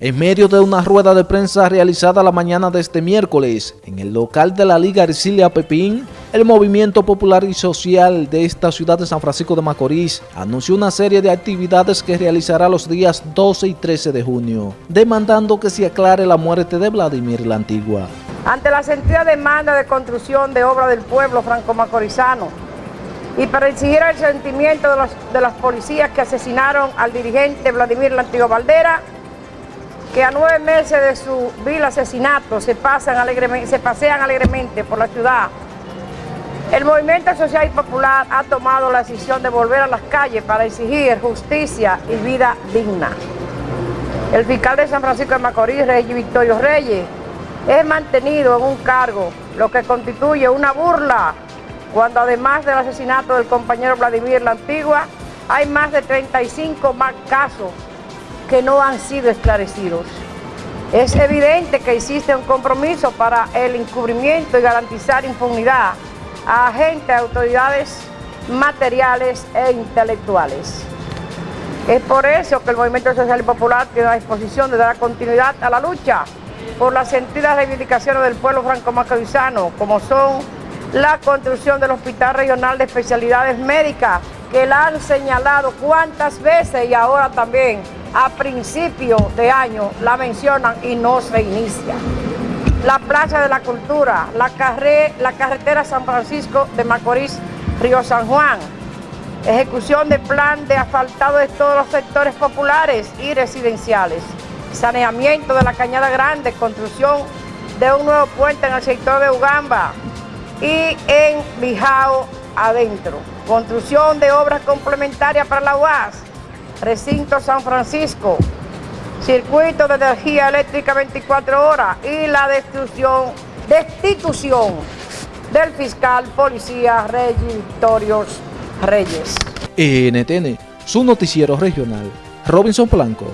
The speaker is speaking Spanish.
En medio de una rueda de prensa realizada la mañana de este miércoles en el local de la Liga Ercilia Pepín, el Movimiento Popular y Social de esta ciudad de San Francisco de Macorís anunció una serie de actividades que realizará los días 12 y 13 de junio, demandando que se aclare la muerte de Vladimir la Antigua. Ante la sentida demanda de construcción de obra del pueblo franco-macorizano y para exigir el sentimiento de, de las policías que asesinaron al dirigente Vladimir la Antigua Valdera, que a nueve meses de su vil asesinato se, pasan alegremente, se pasean alegremente por la ciudad. El movimiento social y popular ha tomado la decisión de volver a las calles para exigir justicia y vida digna. El fiscal de San Francisco de Macorís, Reyes Victorio Reyes, es mantenido en un cargo, lo que constituye una burla, cuando además del asesinato del compañero Vladimir La Antigua, hay más de 35 más casos que no han sido esclarecidos. Es evidente que existe un compromiso para el encubrimiento y garantizar impunidad a agentes, autoridades materiales e intelectuales. Es por eso que el Movimiento Social y Popular tiene la disposición de dar continuidad a la lucha por las sentidas reivindicaciones del pueblo franco-macorizano, como son la construcción del Hospital Regional de Especialidades Médicas, que la han señalado cuántas veces y ahora también a principio de año la mencionan y no se inicia. La Plaza de la Cultura, la, la carretera San Francisco de Macorís, Río San Juan, ejecución de plan de asfaltado de todos los sectores populares y residenciales, saneamiento de la Cañada Grande, construcción de un nuevo puente en el sector de Ugamba. Y en Bijao adentro, construcción de obras complementarias para la UAS, recinto San Francisco, circuito de energía eléctrica 24 horas y la destrucción, destitución del fiscal policía Reyes Victorios Reyes. NTN, su noticiero regional, Robinson Blanco.